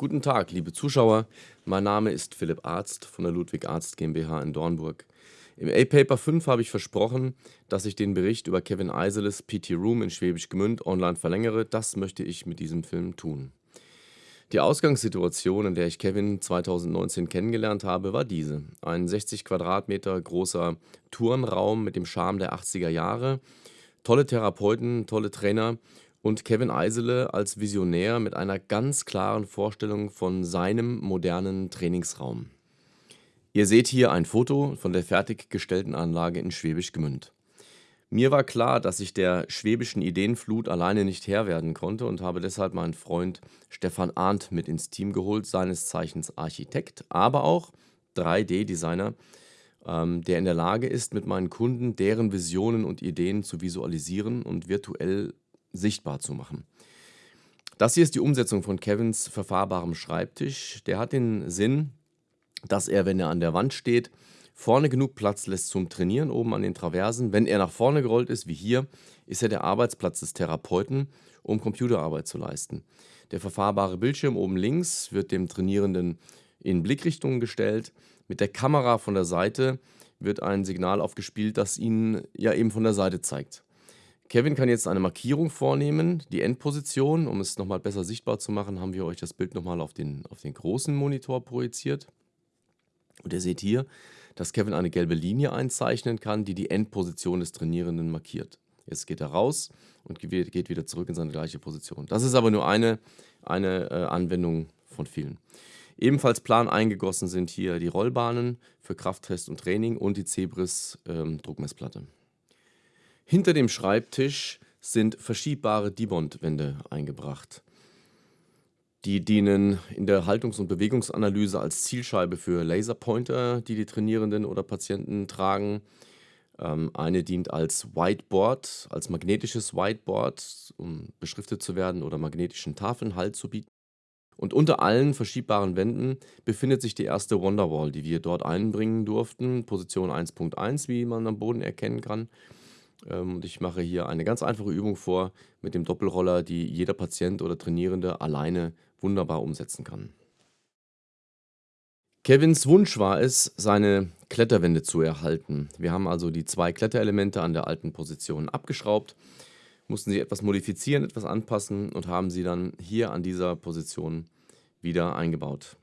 Guten Tag, liebe Zuschauer. Mein Name ist Philipp Arzt von der Ludwig Arzt GmbH in Dornburg. Im A-Paper 5 habe ich versprochen, dass ich den Bericht über Kevin Eiseles PT Room in Schwäbisch Gmünd online verlängere. Das möchte ich mit diesem Film tun. Die Ausgangssituation, in der ich Kevin 2019 kennengelernt habe, war diese. Ein 60 Quadratmeter großer Turnraum mit dem Charme der 80er Jahre, tolle Therapeuten, tolle Trainer und Kevin Eisele als Visionär mit einer ganz klaren Vorstellung von seinem modernen Trainingsraum. Ihr seht hier ein Foto von der fertiggestellten Anlage in Schwäbisch Gmünd. Mir war klar, dass ich der schwäbischen Ideenflut alleine nicht Herr werden konnte und habe deshalb meinen Freund Stefan Arndt mit ins Team geholt, seines Zeichens Architekt, aber auch 3D-Designer, ähm, der in der Lage ist, mit meinen Kunden deren Visionen und Ideen zu visualisieren und virtuell sichtbar zu machen. Das hier ist die Umsetzung von Kevins verfahrbarem Schreibtisch. Der hat den Sinn, dass er, wenn er an der Wand steht, vorne genug Platz lässt zum Trainieren oben an den Traversen. Wenn er nach vorne gerollt ist, wie hier, ist er der Arbeitsplatz des Therapeuten, um Computerarbeit zu leisten. Der verfahrbare Bildschirm oben links wird dem Trainierenden in Blickrichtung gestellt. Mit der Kamera von der Seite wird ein Signal aufgespielt, das ihn ja eben von der Seite zeigt. Kevin kann jetzt eine Markierung vornehmen, die Endposition. Um es nochmal besser sichtbar zu machen, haben wir euch das Bild nochmal auf den, auf den großen Monitor projiziert. Und ihr seht hier, dass Kevin eine gelbe Linie einzeichnen kann, die die Endposition des Trainierenden markiert. Jetzt geht er raus und geht wieder zurück in seine gleiche Position. Das ist aber nur eine, eine äh, Anwendung von vielen. Ebenfalls plan eingegossen sind hier die Rollbahnen für Krafttest und Training und die Zebris ähm, Druckmessplatte. Hinter dem Schreibtisch sind verschiebbare Dibond-Wände eingebracht. Die dienen in der Haltungs- und Bewegungsanalyse als Zielscheibe für Laserpointer, die die Trainierenden oder Patienten tragen. Ähm, eine dient als Whiteboard, als magnetisches Whiteboard, um beschriftet zu werden oder magnetischen Tafeln Halt zu bieten. Und unter allen verschiebbaren Wänden befindet sich die erste Wonderwall, die wir dort einbringen durften, Position 1.1, wie man am Boden erkennen kann. Ähm, und ich mache hier eine ganz einfache Übung vor mit dem Doppelroller, die jeder Patient oder Trainierende alleine wunderbar umsetzen kann. Kevins Wunsch war es, seine Kletterwände zu erhalten. Wir haben also die zwei Kletterelemente an der alten Position abgeschraubt, mussten sie etwas modifizieren, etwas anpassen und haben sie dann hier an dieser Position wieder eingebaut.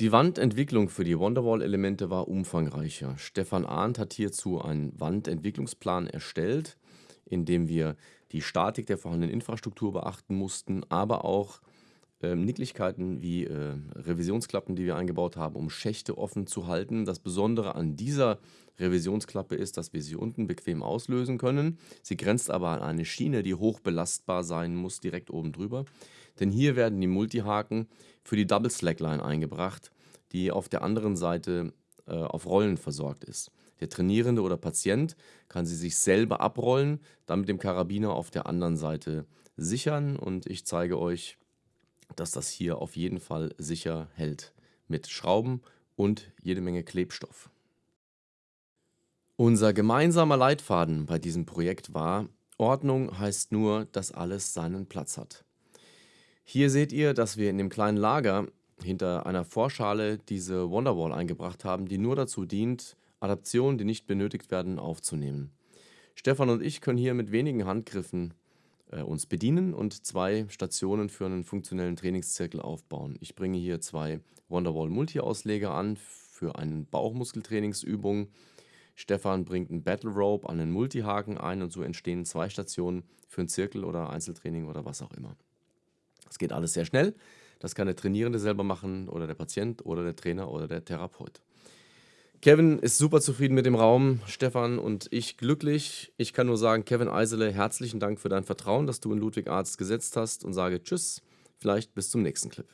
Die Wandentwicklung für die Wonderwall-Elemente war umfangreicher. Stefan Arndt hat hierzu einen Wandentwicklungsplan erstellt, in dem wir die Statik der vorhandenen Infrastruktur beachten mussten, aber auch ähm, Nicklichkeiten wie äh, Revisionsklappen, die wir eingebaut haben, um Schächte offen zu halten. Das Besondere an dieser Revisionsklappe ist, dass wir sie unten bequem auslösen können. Sie grenzt aber an eine Schiene, die hoch belastbar sein muss, direkt oben drüber. Denn hier werden die Multihaken für die Double Slackline eingebracht, die auf der anderen Seite äh, auf Rollen versorgt ist. Der Trainierende oder Patient kann sie sich selber abrollen, dann mit dem Karabiner auf der anderen Seite sichern und ich zeige euch, dass das hier auf jeden Fall sicher hält mit Schrauben und jede Menge Klebstoff. Unser gemeinsamer Leitfaden bei diesem Projekt war, Ordnung heißt nur, dass alles seinen Platz hat. Hier seht ihr, dass wir in dem kleinen Lager hinter einer Vorschale diese Wonderwall eingebracht haben, die nur dazu dient, Adaptionen, die nicht benötigt werden, aufzunehmen. Stefan und ich können hier mit wenigen Handgriffen uns bedienen und zwei Stationen für einen funktionellen Trainingszirkel aufbauen. Ich bringe hier zwei Wonderwall Multi-Ausleger an für eine Bauchmuskeltrainingsübung. Stefan bringt einen Battle Rope an einen Multihaken ein und so entstehen zwei Stationen für einen Zirkel oder Einzeltraining oder was auch immer. Das geht alles sehr schnell. Das kann der Trainierende selber machen oder der Patient oder der Trainer oder der Therapeut. Kevin ist super zufrieden mit dem Raum, Stefan und ich glücklich. Ich kann nur sagen, Kevin Eisele, herzlichen Dank für dein Vertrauen, das du in Ludwig Arzt gesetzt hast und sage Tschüss, vielleicht bis zum nächsten Clip.